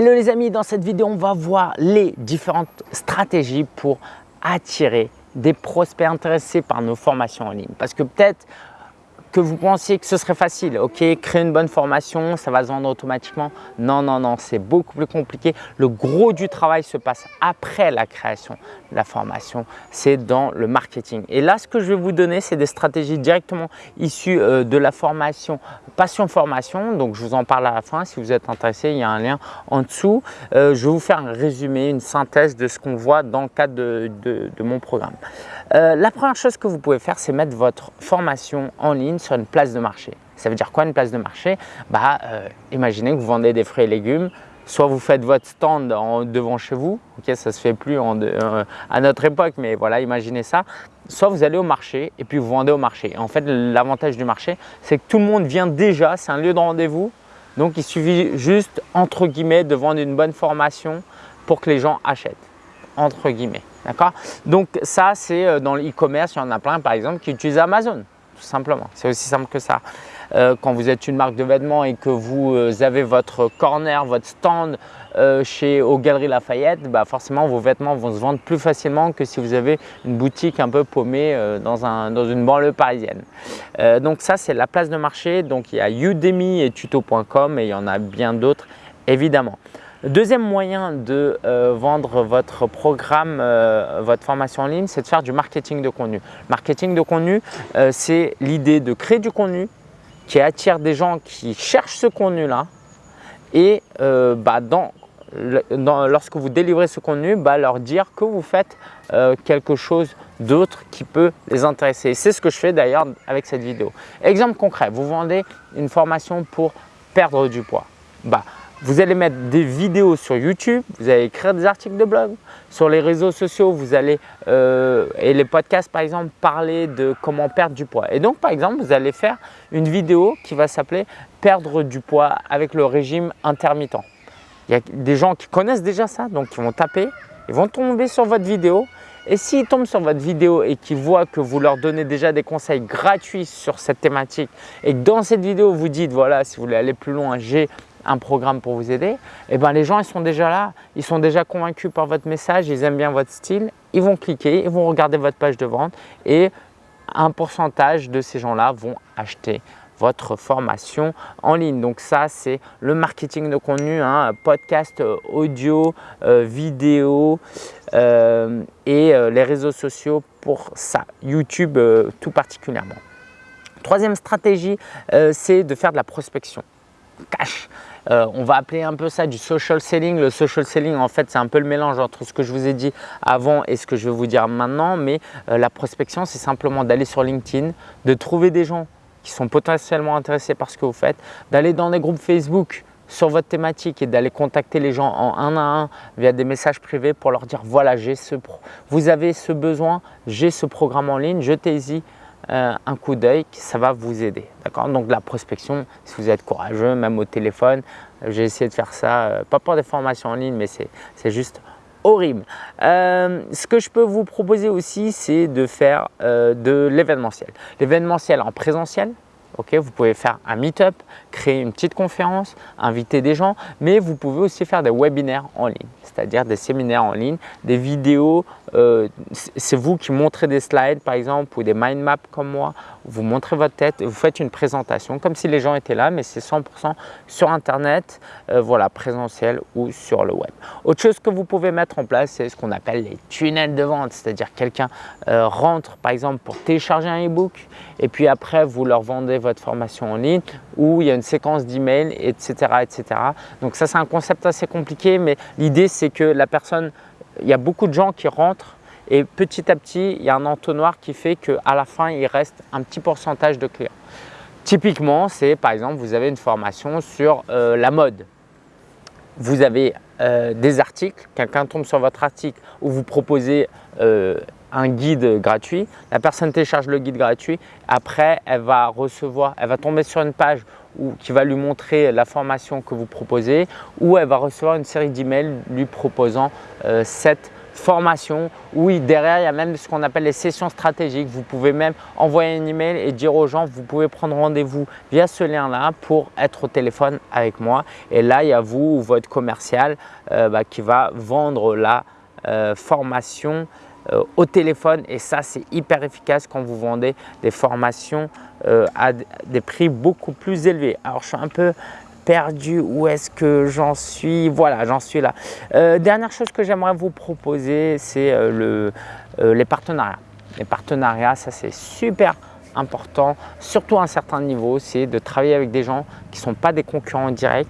Hello les amis, dans cette vidéo, on va voir les différentes stratégies pour attirer des prospects intéressés par nos formations en ligne. Parce que peut-être que vous pensiez que ce serait facile, ok, créer une bonne formation, ça va se vendre automatiquement. Non, non, non, c'est beaucoup plus compliqué. Le gros du travail se passe après la création de la formation, c'est dans le marketing. Et là, ce que je vais vous donner, c'est des stratégies directement issues euh, de la formation Passion Formation. Donc, je vous en parle à la fin. Si vous êtes intéressé, il y a un lien en dessous. Euh, je vais vous faire un résumé, une synthèse de ce qu'on voit dans le cadre de, mon programme. Euh, la première chose que vous pouvez faire, c'est mettre votre formation en ligne sur une place de marché. Ça veut dire quoi une place de marché? Bah, euh, Imaginez que vous vendez des fruits et légumes, soit vous faites votre stand devant chez vous, ok, ça se fait plus euh, à notre époque, mais voilà, imaginez ça. Soit vous allez au marché et puis vous vendez au marché. En fait, l'avantage du marché, c'est que tout le monde vient déjà, c'est un lieu de rendez-vous. Donc, il suffit juste, entre guillemets, de vendre une bonne formation pour que les gens achètent, entre guillemets. D'accord? Donc, ça, c'est euh, dans l'e-commerce, il y en a plein, par exemple, qui utilisent Amazon simplement. C'est aussi simple que ça. Euh, quand vous êtes une marque de vêtements et que vous euh, avez votre corner, votre stand euh, chez aux Galeries Lafayette, bah forcément vos vêtements vont se vendre plus facilement que si vous avez une boutique un peu paumée dans, un, dans une banlieue parisienne. donc ça c'est la place de marché. Donc il y a Udemy et tuto.com et il y en a bien d'autres évidemment. Deuxième moyen de vendre votre programme, votre formation en ligne, c'est de faire du marketing de contenu. Marketing de contenu, c'est l'idée de créer du contenu qui attire des gens qui cherchent ce contenu-là et euh, bah, lorsque vous délivrez ce contenu, bah, leur dire que vous faites euh, quelque chose d'autre qui peut les intéresser. C'est ce que je fais d'ailleurs avec cette vidéo. Exemple concret, vous vendez une formation pour perdre du poids. Bah, vous allez mettre des vidéos sur YouTube, vous allez écrire des articles de blog. Sur les réseaux sociaux, vous allez, euh, et les podcasts par exemple, parler de comment perdre du poids. Et donc par exemple, vous allez faire une vidéo qui va s'appeler « Perdre du poids avec le régime intermittent ». Il y a des gens qui connaissent déjà ça, donc ils vont taper, ils vont tomber sur votre vidéo. Et s'ils tombent sur votre vidéo et qu'ils voient que vous leur donnez déjà des conseils gratuits sur cette thématique et que dans cette vidéo, vous dites « voilà, si vous voulez aller plus loin, j'ai un programme pour vous aider, et eh ben les gens ils sont déjà là, ils sont déjà convaincus par votre message, ils aiment bien votre style, ils vont cliquer, ils vont regarder votre page de vente et un pourcentage de ces gens-là vont acheter votre formation en ligne. Donc ça, c'est le marketing de contenu, hein, podcast, audio, euh, vidéo euh, et euh, les réseaux sociaux pour ça, YouTube tout particulièrement. Troisième stratégie, c'est de faire de la prospection cash. Euh, on va appeler un peu ça du social selling. Le social selling, en fait, c'est un peu le mélange entre ce que je vous ai dit avant et ce que je vais vous dire maintenant. Mais euh, la prospection, c'est simplement d'aller sur LinkedIn, de trouver des gens qui sont potentiellement intéressés par ce que vous faites, d'aller dans des groupes Facebook sur votre thématique et d'aller contacter les gens en un à un via des messages privés pour leur dire voilà, ce vous avez ce besoin, j'ai ce programme en ligne, jetez-y euh, un coup d'œil, ça va vous aider. D'accord? Donc la prospection, si vous êtes courageux, même au téléphone, j'ai essayé de faire ça, euh, pas pour des formations en ligne, mais c'est juste horrible. Euh, ce que je peux vous proposer aussi, c'est de faire de l'événementiel. L'événementiel en présentiel, vous pouvez faire un meet-up, créer une petite conférence, inviter des gens, mais vous pouvez aussi faire des webinaires en ligne, c'est-à-dire des séminaires en ligne, des vidéos. Euh, c'est vous qui montrez des slides par exemple ou des mind maps comme moi. Vous montrez votre tête vous faites une présentation comme si les gens étaient là, mais c'est 100% sur Internet, euh, voilà, présentiel ou sur le web. Autre chose que vous pouvez mettre en place, c'est ce qu'on appelle les tunnels de vente, c'est-à-dire quelqu'un euh, rentre par exemple pour télécharger un e-book et puis après vous leur vendez votre formation en ligne où il y a une séquence d'emails, etc., etc. Donc ça, c'est un concept assez compliqué, mais l'idée, c'est que la personne, il y a beaucoup de gens qui rentrent et petit à petit, il y a un entonnoir qui fait qu'à la fin, il reste un petit pourcentage de clients. Typiquement, c'est par exemple, vous avez une formation sur euh, la mode. Vous avez euh, des articles, quelqu'un tombe sur votre article où vous proposez euh, un guide gratuit. La personne télécharge le guide gratuit. Après, elle va recevoir, elle va tomber sur une page qui va lui montrer la formation que vous proposez ou elle va recevoir une série d'emails lui proposant euh, cette formation. Oui, derrière, il y a même ce qu'on appelle les sessions stratégiques. Vous pouvez même envoyer un email et dire aux gens, vous pouvez prendre rendez-vous via ce lien-là pour être au téléphone avec moi. Et là, il y a vous ou votre commercial euh, bah, qui va vendre la euh, formation euh, au téléphone et ça c'est hyper efficace quand vous vendez des formations à des prix beaucoup plus élevés. Alors je suis un peu perdu, où est-ce que j'en suis Voilà, j'en suis là. dernière chose que j'aimerais vous proposer, c'est le, les partenariats. Les partenariats, ça c'est super important, surtout à un certain niveau, c'est de travailler avec des gens qui ne sont pas des concurrents directs,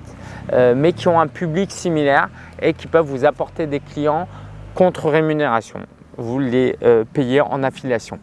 mais qui ont un public similaire et qui peuvent vous apporter des clients contre rémunération. Vous les euh, payez en affiliation.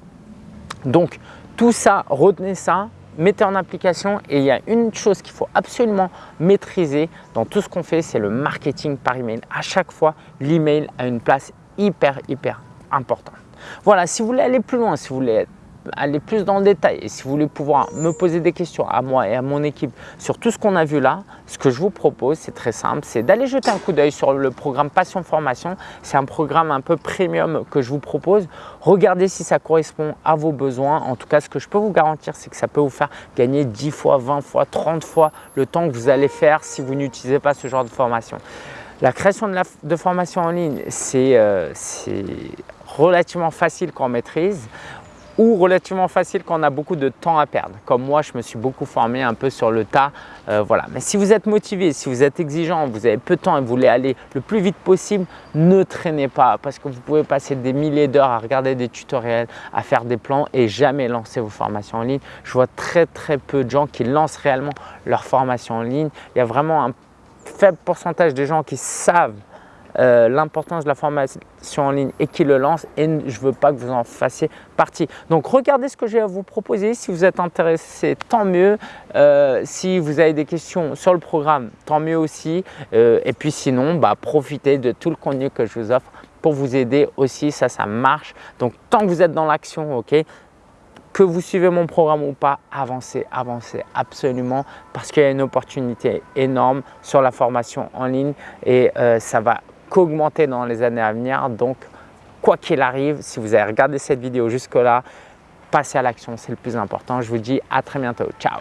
Donc, tout ça, retenez ça, mettez en application et il y a une chose qu'il faut absolument maîtriser dans tout ce qu'on fait, c'est le marketing par email. À chaque fois, l'email a une place hyper, hyper importante. Voilà, si vous voulez aller plus loin, si vous voulez aller plus dans le détail et si vous voulez pouvoir me poser des questions à moi et à mon équipe sur tout ce qu'on a vu là, ce que je vous propose, c'est très simple, c'est d'aller jeter un coup d'œil sur le programme Passion Formation. C'est un programme un peu premium que je vous propose. Regardez si ça correspond à vos besoins. En tout cas, ce que je peux vous garantir, c'est que ça peut vous faire gagner 10 fois, 20 fois, 30 fois le temps que vous allez faire si vous n'utilisez pas ce genre de formation. La création de, formation en ligne, c'est euh, relativement facile quand on maîtrise ou relativement facile quand on a beaucoup de temps à perdre. Comme moi, je me suis beaucoup formé un peu sur le tas. Euh, voilà. Mais si vous êtes motivé, si vous êtes exigeant, vous avez peu de temps et vous voulez aller le plus vite possible, ne traînez pas parce que vous pouvez passer des milliers d'heures à regarder des tutoriels, à faire des plans et jamais lancer vos formations en ligne. Je vois très très peu de gens qui lancent réellement leur formation en ligne. Il y a vraiment un faible pourcentage de gens qui savent euh, l'importance de la formation en ligne et qui le lance et je ne veux pas que vous en fassiez partie. Donc regardez ce que j'ai à vous proposer. Si vous êtes intéressé, tant mieux. Euh, si vous avez des questions sur le programme, tant mieux aussi. Euh, et puis sinon, bah, profitez de tout le contenu que je vous offre pour vous aider aussi. Ça, ça marche. Donc tant que vous êtes dans l'action, ok que vous suivez mon programme ou pas, avancez, avancez absolument parce qu'il y a une opportunité énorme sur la formation en ligne et ça va qu'augmenter dans les années à venir. Donc, quoi qu'il arrive, si vous avez regardé cette vidéo jusque-là, passez à l'action, c'est le plus important. Je vous dis à très bientôt. Ciao